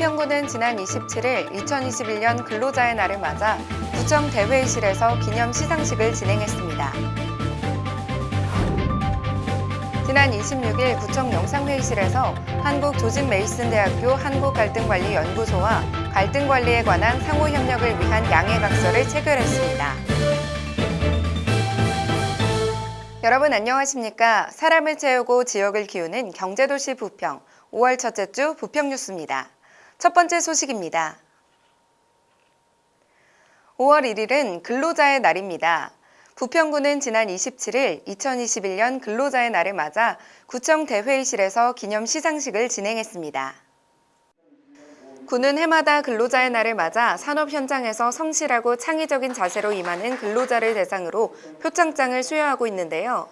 부평구는 지난 27일 2021년 근로자의 날을 맞아 구청 대회의실에서 기념 시상식을 진행했습니다. 지난 26일 구청 영상회의실에서 한국조진메이슨대학교 한국갈등관리연구소와 갈등관리에 관한 상호협력을 위한 양해각서를 체결했습니다. 여러분 안녕하십니까? 사람을 채우고 지역을 키우는 경제도시 부평 5월 첫째 주 부평 뉴스입니다. 첫 번째 소식입니다. 5월 1일은 근로자의 날입니다. 부평구는 지난 27일 2021년 근로자의 날을 맞아 구청 대회의실에서 기념 시상식을 진행했습니다. 구는 해마다 근로자의 날을 맞아 산업 현장에서 성실하고 창의적인 자세로 임하는 근로자를 대상으로 표창장을 수여하고 있는데요.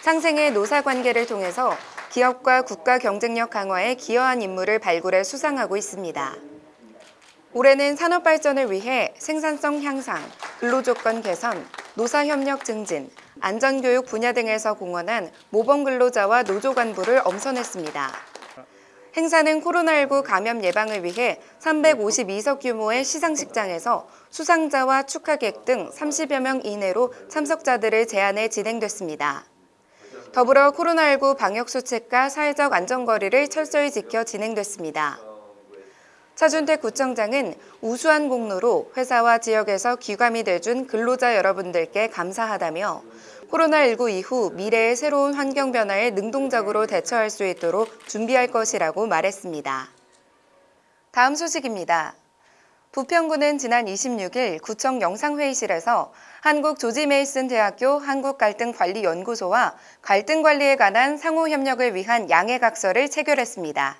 상생의 노사 관계를 통해서 기업과 국가 경쟁력 강화에 기여한 인물을 발굴해 수상하고 있습니다. 올해는 산업 발전을 위해 생산성 향상, 근로조건 개선, 노사협력 증진, 안전교육 분야 등에서 공헌한 모범 근로자와 노조 간부를 엄선했습니다. 행사는 코로나19 감염 예방을 위해 352석 규모의 시상식장에서 수상자와 축하객 등 30여 명 이내로 참석자들을 제한해 진행됐습니다. 더불어 코로나19 방역수칙과 사회적 안전거리를 철저히 지켜 진행됐습니다. 차준택 구청장은 우수한 공로로 회사와 지역에서 귀감이 돼준 근로자 여러분들께 감사하다며 코로나19 이후 미래의 새로운 환경 변화에 능동적으로 대처할 수 있도록 준비할 것이라고 말했습니다. 다음 소식입니다. 부평구는 지난 26일 구청 영상회의실에서 한국조지메이슨 대학교 한국갈등관리연구소와 갈등관리에 관한 상호협력을 위한 양해각서를 체결했습니다.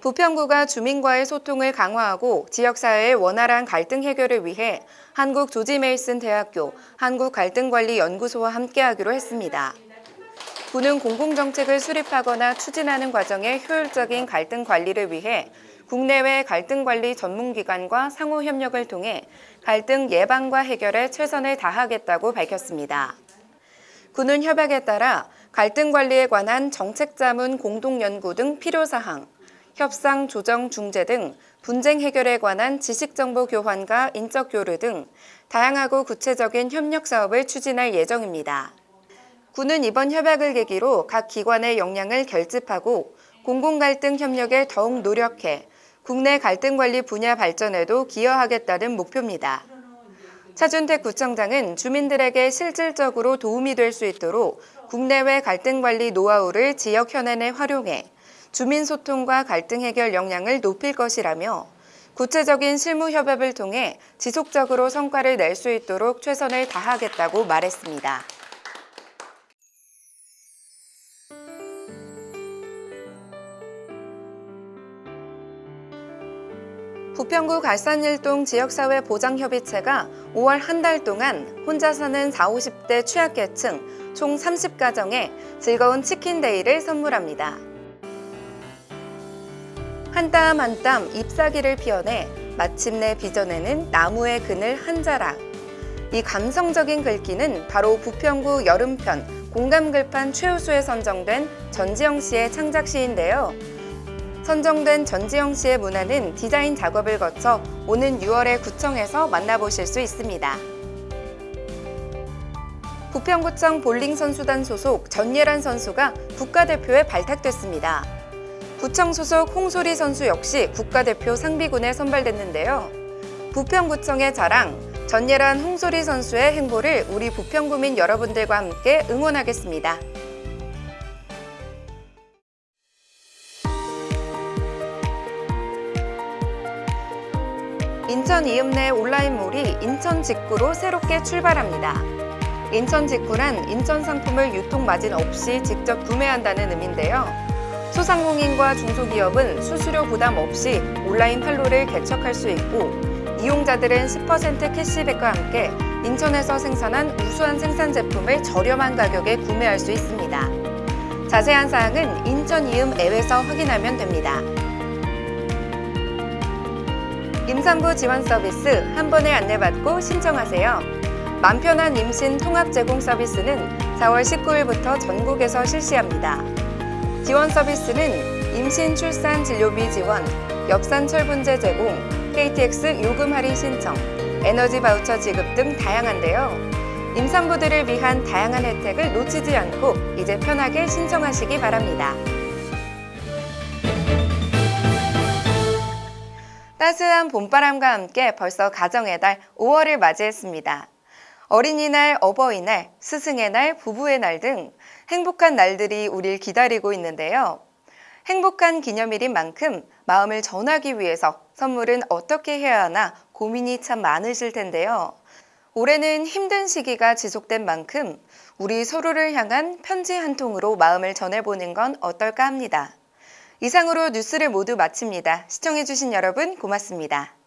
부평구가 주민과의 소통을 강화하고 지역사회의 원활한 갈등 해결을 위해 한국조지메이슨 대학교 한국갈등관리연구소와 함께하기로 했습니다. 구는 공공정책을 수립하거나 추진하는 과정의 효율적인 갈등 관리를 위해 국내외 갈등관리 전문기관과 상호협력을 통해 갈등 예방과 해결에 최선을 다하겠다고 밝혔습니다. 군은 협약에 따라 갈등 관리에 관한 정책 자문 공동연구 등 필요사항, 협상 조정 중재 등 분쟁 해결에 관한 지식정보 교환과 인적 교류 등 다양하고 구체적인 협력 사업을 추진할 예정입니다. 군은 이번 협약을 계기로 각 기관의 역량을 결집하고 공공갈등 협력에 더욱 노력해 국내 갈등관리 분야 발전에도 기여하겠다는 목표입니다. 차준택 구청장은 주민들에게 실질적으로 도움이 될 수 있도록 국내외 갈등관리 노하우를 지역 현안에 활용해 주민 소통과 갈등 해결 역량을 높일 것이라며 구체적인 실무 협업을 통해 지속적으로 성과를 낼 수 있도록 최선을 다하겠다고 말했습니다. 부평구 갈산일동 지역사회 보장협의체가 5월 한 달 동안 혼자 사는 40, 50대 취약계층 총 30가정에 즐거운 치킨데이를 선물합니다. 한 땀 한 땀 잎사귀를 피워내 마침내 빚어내는 나무의 그늘 한 자락. 이 감성적인 글귀는 바로 부평구 여름편 공감글판 최우수에 선정된 전지영 씨의 창작시인데요. 선정된 전지영 씨의 문화는 디자인 작업을 거쳐 오는 6월에 구청에서 만나보실 수 있습니다. 부평구청 볼링 선수단 소속 전예란 선수가 국가대표에 발탁됐습니다. 구청 소속 홍소리 선수 역시 국가대표 상비군에 선발됐는데요. 부평구청의 자랑, 전예란 홍소리 선수의 행보를 우리 부평구민 여러분들과 함께 응원하겠습니다. 인천 이음내 온라인몰이 인천 직구로 새롭게 출발합니다. 인천 직구란 인천 상품을 유통 마진 없이 직접 구매한다는 의미인데요. 소상공인과 중소기업은 수수료 부담 없이 온라인 판로를 개척할 수 있고 이용자들은 10% 캐시백과 함께 인천에서 생산한 우수한 생산 제품을 저렴한 가격에 구매할 수 있습니다. 자세한 사항은 인천 이음 앱에서 확인하면 됩니다. 임산부 지원 서비스 한 번에 안내받고 신청하세요. 맘 편한 임신 통합 제공 서비스는 4월 19일부터 전국에서 실시합니다. 지원 서비스는 임신 출산 진료비 지원, 엽산 철분제 제공, KTX 요금 할인 신청, 에너지 바우처 지급 등 다양한데요. 임산부들을 위한 다양한 혜택을 놓치지 않고 이제 편하게 신청하시기 바랍니다. 따스한 봄바람과 함께 벌써 가정의 달 5월을 맞이했습니다. 어린이날, 어버이날, 스승의 날, 부부의 날 등 행복한 날들이 우릴 기다리고 있는데요. 행복한 기념일인 만큼 마음을 전하기 위해서 선물은 어떻게 해야 하나 고민이 참 많으실 텐데요. 올해는 힘든 시기가 지속된 만큼 우리 서로를 향한 편지 한 통으로 마음을 전해보는 건 어떨까 합니다. 이상으로 뉴스를 모두 마칩니다. 시청해주신 여러분 고맙습니다.